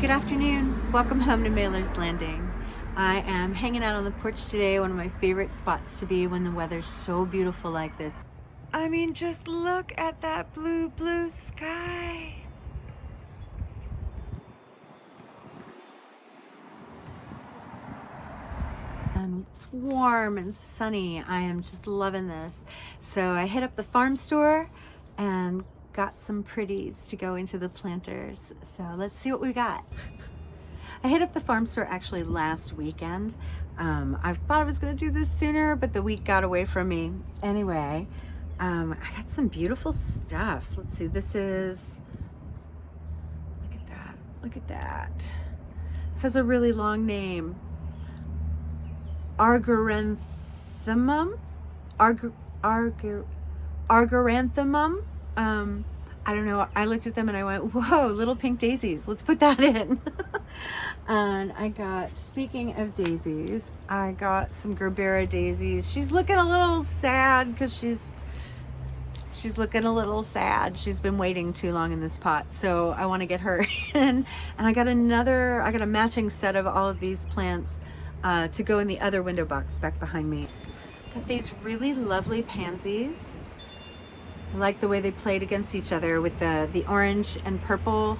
Good afternoon. Welcome home to Mailer's Landing. I am hanging out on the porch today, one of my favorite spots to be when the weather's so beautiful like this. I mean, just look at that blue, blue sky. And it's warm and sunny. I am just loving this. So I hit up the farm store and got some pretties to go into the planters. So let's see what we got. I hit up the farm store actually last weekend. Um, I thought I was gonna do this sooner, but the week got away from me. Anyway, um, I got some beautiful stuff. Let's see, this is, look at that, look at that. This has a really long name. Argyranthemum? Arg, arg, Argyranthemum? Um, I don't know. I looked at them and I went, whoa, little pink daisies. Let's put that in. and I got, speaking of daisies, I got some Gerbera daisies. She's looking a little sad because she's she's looking a little sad. She's been waiting too long in this pot. So I want to get her in. And I got another, I got a matching set of all of these plants uh, to go in the other window box back behind me. Got these really lovely pansies. I like the way they played against each other with the, the orange and purple.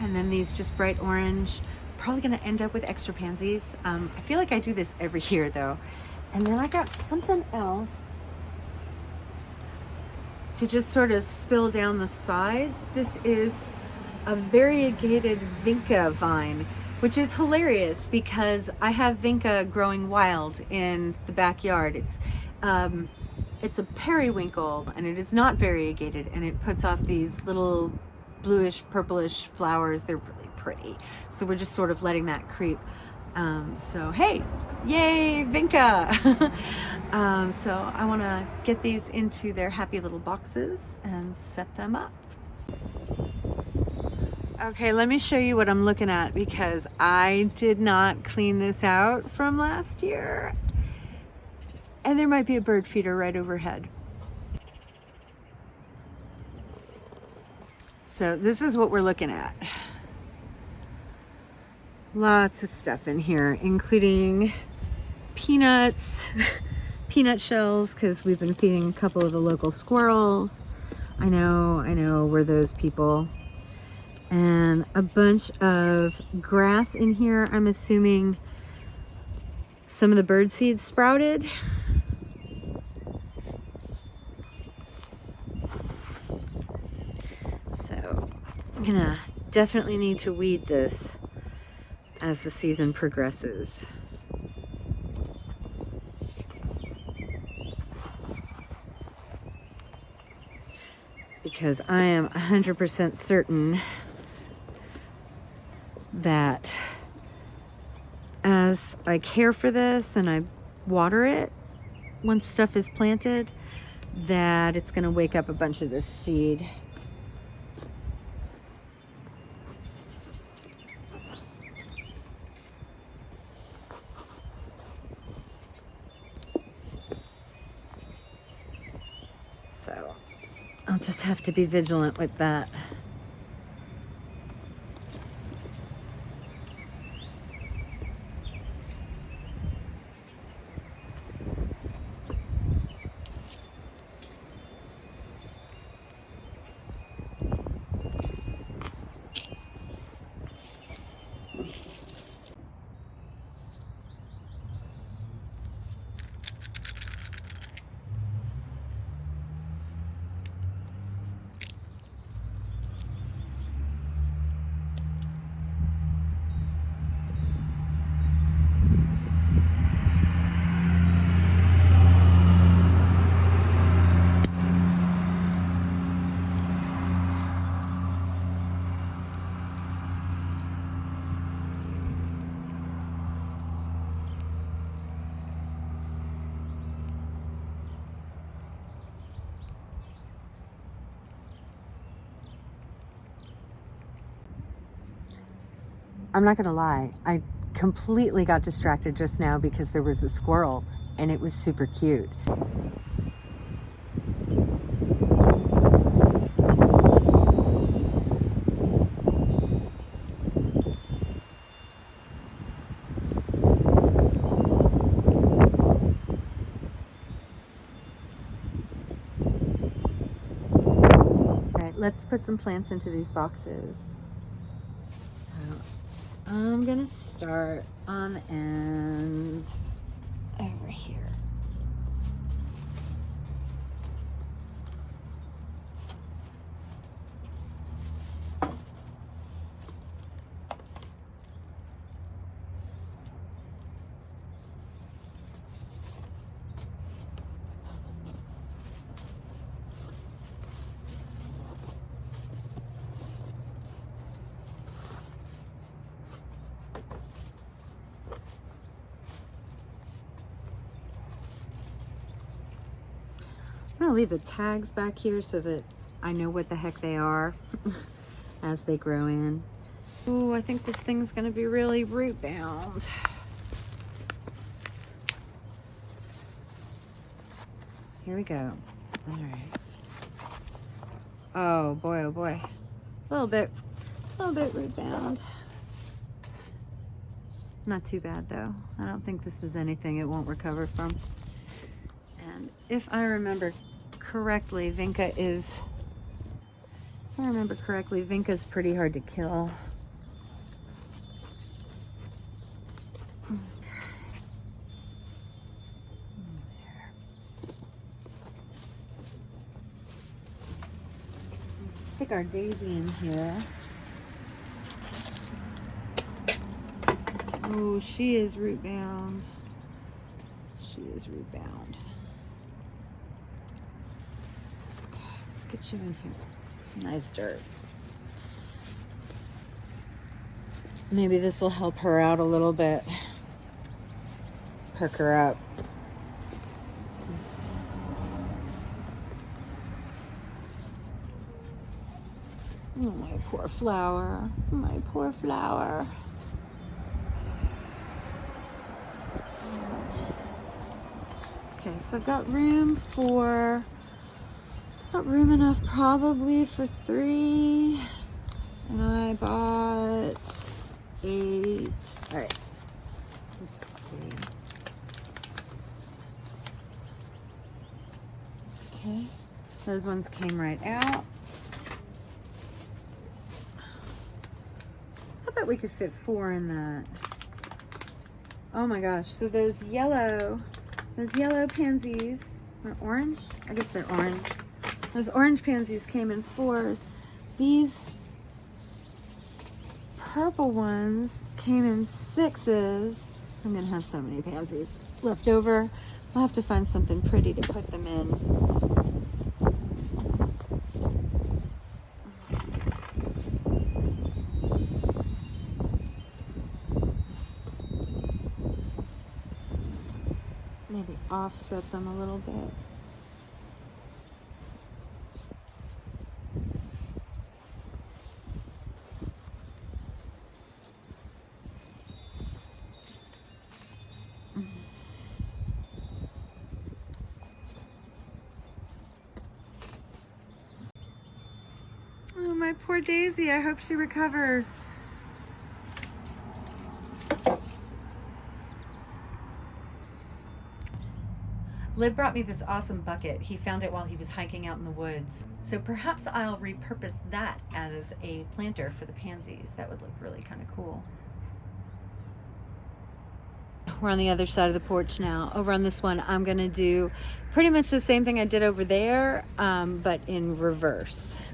And then these just bright orange. Probably gonna end up with extra pansies. Um, I feel like I do this every year though. And then I got something else to just sort of spill down the sides. This is a variegated vinca vine, which is hilarious because I have vinca growing wild in the backyard. It's um, it's a periwinkle and it is not variegated and it puts off these little bluish purplish flowers. They're really pretty. So we're just sort of letting that creep. Um, so hey, yay, Vinca! um, so I want to get these into their happy little boxes and set them up. Okay, let me show you what I'm looking at because I did not clean this out from last year and there might be a bird feeder right overhead. So this is what we're looking at. Lots of stuff in here, including peanuts, peanut shells, because we've been feeding a couple of the local squirrels. I know, I know, we're those people. And a bunch of grass in here, I'm assuming some of the bird seeds sprouted. So I'm gonna definitely need to weed this as the season progresses. Because I am 100% certain that as I care for this and I water it once stuff is planted, that it's to wake up a bunch of this seed. So I'll just have to be vigilant with that. I'm not gonna lie, I completely got distracted just now because there was a squirrel and it was super cute. All right, Let's put some plants into these boxes. I'm gonna start on the ends over here. Gonna leave the tags back here so that I know what the heck they are as they grow in. Oh, I think this thing's gonna be really root bound. Here we go. All right. Oh boy, oh boy. A little bit, a little bit root bound. Not too bad though. I don't think this is anything it won't recover from. And if I remember correctly, Vinca is, if I remember correctly, Vinca's pretty hard to kill. Stick our daisy in here. Oh, she is root bound. She is root bound. Get you in here. Some nice dirt. Maybe this will help her out a little bit. Perk her up. Oh, my poor flower. My poor flower. Okay, so I've got room for Got room enough probably for three. And I bought eight. All right, let's see. Okay, those ones came right out. I bet we could fit four in that. Oh my gosh, so those yellow, those yellow pansies, are orange? I guess they're orange. Those orange pansies came in fours. These purple ones came in sixes. I'm gonna have so many pansies left over. I'll have to find something pretty to put them in. Maybe offset them a little bit. my poor Daisy. I hope she recovers. Liv brought me this awesome bucket. He found it while he was hiking out in the woods. So perhaps I'll repurpose that as a planter for the pansies. That would look really kind of cool. We're on the other side of the porch now. Over on this one, I'm gonna do pretty much the same thing I did over there, um, but in reverse.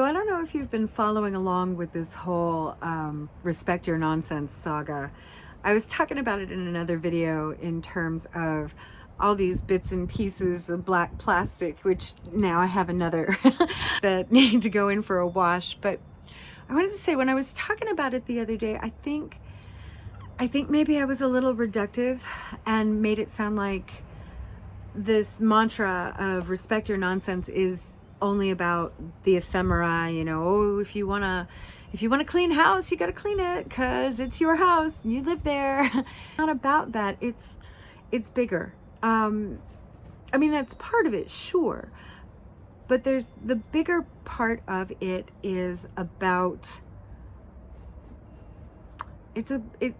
So I don't know if you've been following along with this whole um, respect your nonsense saga. I was talking about it in another video in terms of all these bits and pieces of black plastic, which now I have another that need to go in for a wash. But I wanted to say when I was talking about it the other day, I think, I think maybe I was a little reductive and made it sound like this mantra of respect your nonsense is only about the ephemera, you know, oh, if you want to, if you want a clean house, you got to clean it because it's your house and you live there. Not about that. It's, it's bigger. Um, I mean, that's part of it, sure. But there's the bigger part of it is about it's a it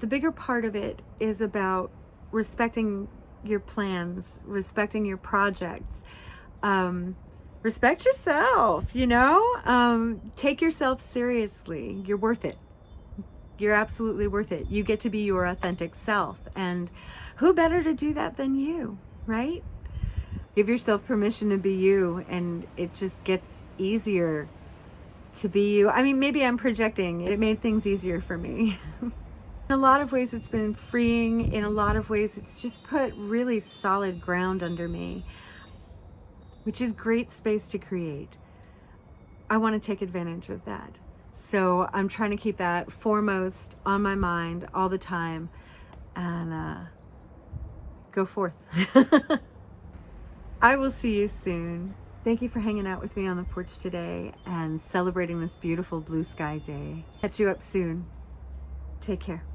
the bigger part of it is about respecting your plans, respecting your projects. Um, respect yourself, you know? Um, take yourself seriously. You're worth it. You're absolutely worth it. You get to be your authentic self. And who better to do that than you, right? Give yourself permission to be you, and it just gets easier to be you. I mean, maybe I'm projecting. It made things easier for me. in a lot of ways, it's been freeing. In a lot of ways, it's just put really solid ground under me, which is great space to create. I want to take advantage of that. So I'm trying to keep that foremost on my mind all the time and uh, go forth. I will see you soon. Thank you for hanging out with me on the porch today and celebrating this beautiful blue sky day. Catch you up soon. Take care.